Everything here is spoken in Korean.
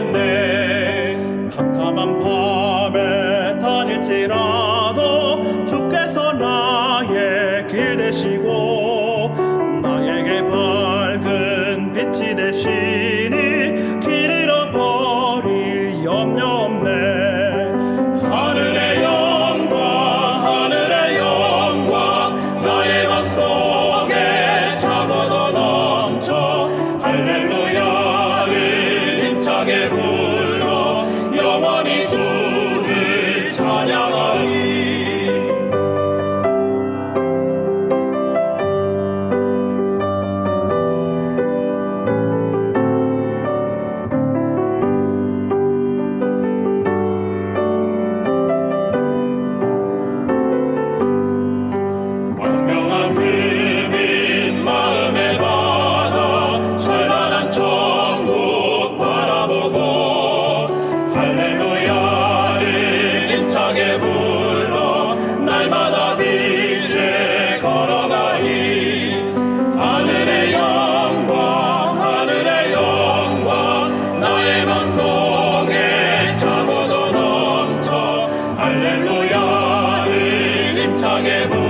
않네. 캄캄한 밤에 다닐지라도 주께서 나의 길 되시고 나에게 밝은 빛이 되시고 Angel. 찬송에 창원어 넘쳐 할렐루야를 힘차게 부